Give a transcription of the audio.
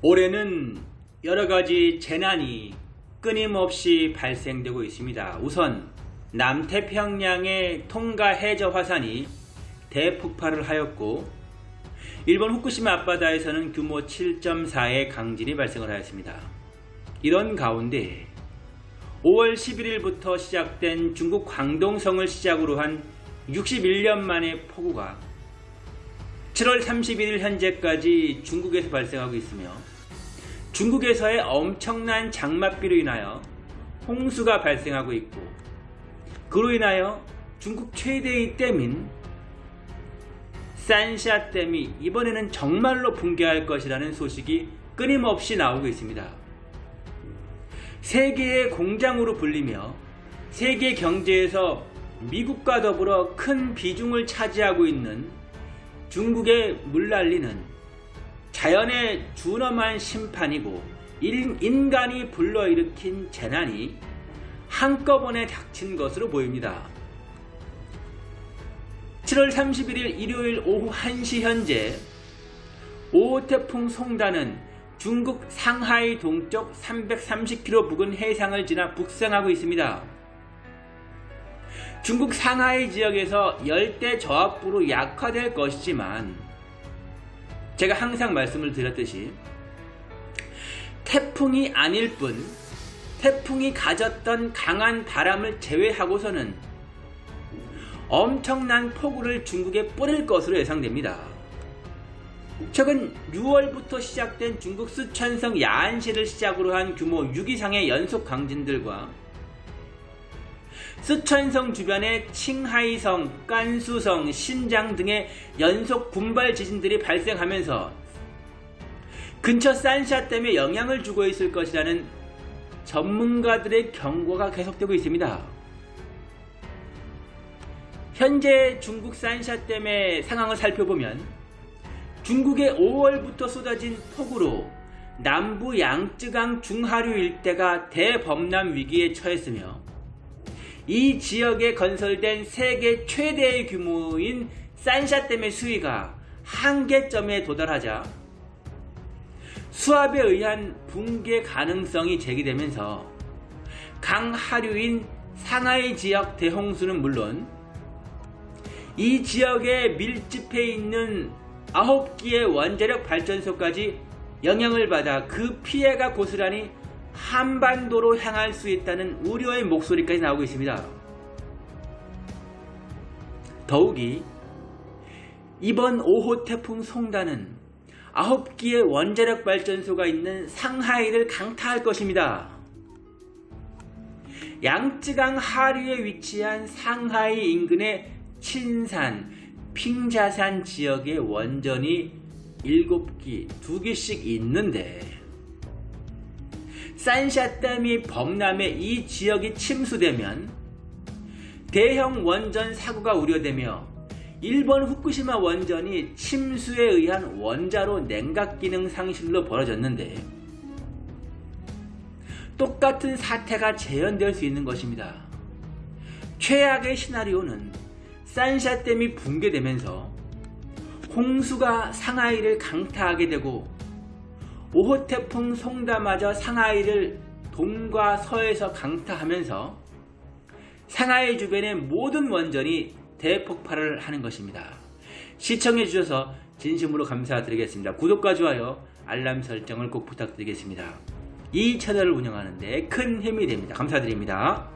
올해는 여러가지 재난이 끊임없이 발생되고 있습니다. 우선 남태평양의 통가 해저 화산이 대폭발을 하였고 일본 후쿠시마 앞바다에서는 규모 7.4의 강진이 발생을 하였습니다. 이런 가운데 5월 11일부터 시작된 중국 광동성을 시작으로 한 61년 만의 폭우가 7월 31일 현재까지 중국에서 발생하고 있으며 중국에서의 엄청난 장맛비로 인하여 홍수가 발생하고 있고 그로 인하여 중국 최대의 댐인 산샤댐이 이번에는 정말로 붕괴할 것이라는 소식이 끊임없이 나오고 있습니다. 세계의 공장으로 불리며 세계 경제에서 미국과 더불어 큰 비중을 차지하고 있는 중국의 물난리는 자연의 준엄한 심판이고 인간이 불러일으킨 재난이 한꺼번에 닥친 것으로 보입니다. 7월 31일 일요일 오후 1시 현재 5호 태풍 송단은 중국 상하이 동쪽 330km 부근 해상을 지나 북상하고 있습니다. 중국 상하이 지역에서 열대 저압부로 약화될 것이지만 제가 항상 말씀을 드렸듯이 태풍이 아닐 뿐 태풍이 가졌던 강한 바람을 제외하고서는 엄청난 폭우를 중국에 뿌릴 것으로 예상됩니다. 최근 6월부터 시작된 중국 쓰촨성 야안시를 시작으로 한 규모 6 이상의 연속 강진들과 쓰촨성 주변의 칭하이성, 깐수성, 신장 등의 연속 군발 지진들이 발생하면서 근처 산샤댐에 영향을 주고 있을 것이라는 전문가들의 경고가 계속되고 있습니다. 현재 중국 산샤댐의 상황을 살펴보면 중국의 5월부터 쏟아진 폭우로 남부 양쯔강 중하류 일대가 대범람 위기에 처했으며 이 지역에 건설된 세계 최대의 규모인 산샤댐의 수위가 한계점에 도달하자 수압에 의한 붕괴 가능성이 제기되면서 강하류인 상하이 지역 대홍수는 물론 이 지역에 밀집해 있는 9기의 원자력 발전소까지 영향을 받아 그 피해가 고스란히 한반도로 향할 수 있다는 우려의 목소리까지 나오고 있습니다. 더욱이 이번 5호 태풍 송단은 9기의 원자력 발전소가 있는 상하이를 강타할 것입니다. 양쯔강 하류에 위치한 상하이 인근의 친산, 핑자산 지역의 원전이 7기, 2기씩 있는데 산샤댐이 범람해 이 지역이 침수되면 대형 원전 사고가 우려되며 일본 후쿠시마 원전이 침수에 의한 원자로 냉각 기능 상실로 벌어졌는데 똑같은 사태가 재현될 수 있는 것입니다. 최악의 시나리오는 산샤댐이 붕괴되면서 홍수가 상하이를 강타하게 되고 5호 태풍 송다마저 상하이를 동과 서에서 강타하면서 상하이 주변의 모든 원전이 대폭발을 하는 것입니다. 시청해 주셔서 진심으로 감사드리겠습니다. 구독과 좋아요, 알람 설정을 꼭 부탁드리겠습니다. 이 채널을 운영하는 데 큰 힘이 됩니다. 감사드립니다.